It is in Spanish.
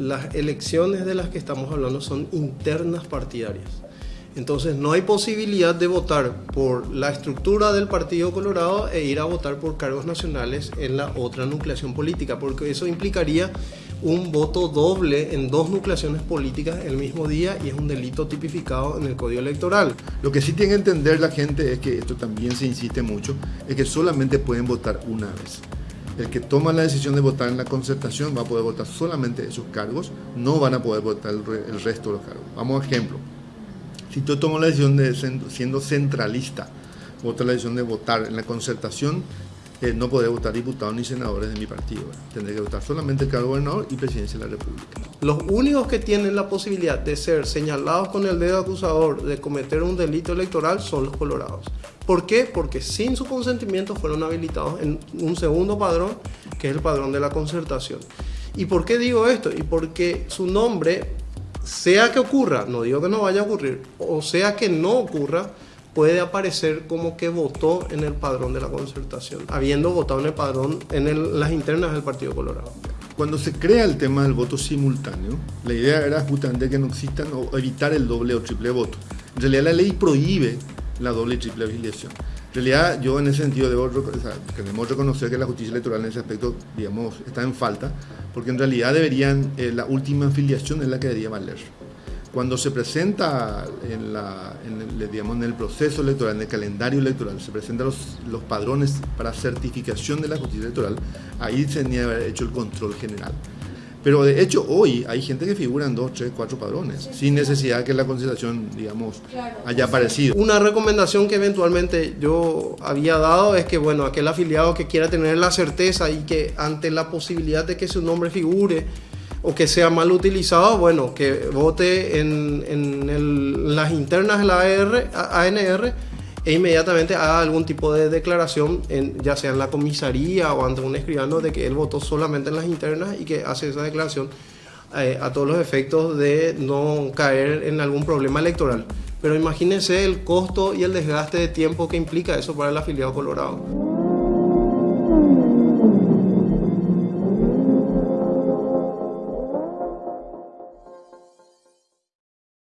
las elecciones de las que estamos hablando son internas partidarias. Entonces no hay posibilidad de votar por la estructura del Partido Colorado e ir a votar por cargos nacionales en la otra nucleación política, porque eso implicaría un voto doble en dos nucleaciones políticas el mismo día y es un delito tipificado en el Código Electoral. Lo que sí tiene que entender la gente es que esto también se insiste mucho, es que solamente pueden votar una vez. El que toma la decisión de votar en la concertación va a poder votar solamente esos cargos, no van a poder votar el, resto de los cargos. Vamos a ejemplo. Si yo tomo la decisión de siendo centralista, voto la decisión de votar en la concertación, no podré votar diputados ni senadores de mi partido. Tendré que votar solamente el cargo de gobernador y presidencia de la República. Los únicos que tienen la posibilidad de ser señalados con el dedo acusador de cometer un delito electoral son los colorados. ¿Por qué? Porque sin su consentimiento fueron habilitados en un segundo padrón, que es el padrón de la concertación. ¿Y por qué digo esto? Y porque su nombre, sea que ocurra, no digo que no vaya a ocurrir, o sea que no ocurra, puede aparecer como que votó en el padrón de la concertación, habiendo votado en el padrón en las internas del Partido Colorado. Cuando se crea el tema del voto simultáneo, la idea era justamente que no existan o evitar el doble o triple voto. En realidad la ley prohíbe la doble y triple afiliación. En realidad yo en ese sentido debo, o queremos reconocer que la justicia electoral en ese aspecto, digamos, está en falta, porque en realidad deberían, eh, la última afiliación es la que debería valer. Cuando se presenta en, la, en, el, digamos, en el proceso electoral, en el calendario electoral, se presentan los, los padrones para certificación de la justicia electoral, ahí se tenía que haber hecho el control general. Pero de hecho hoy hay gente que figura en dos, tres, cuatro padrones, sin necesidad que la consideración, digamos, haya aparecido. Una recomendación que eventualmente yo había dado es que, bueno, aquel afiliado que quiera tener la certeza y que ante la posibilidad de que su nombre figure o que sea mal utilizado, bueno, que vote en, en las internas de la AR, ANR e inmediatamente haga algún tipo de declaración, en, ya sea en la comisaría o ante un escribano, de que él votó solamente en las internas y que hace esa declaración eh, a todos los efectos de no caer en algún problema electoral. Pero imagínense el costo y el desgaste de tiempo que implica eso para el afiliado colorado.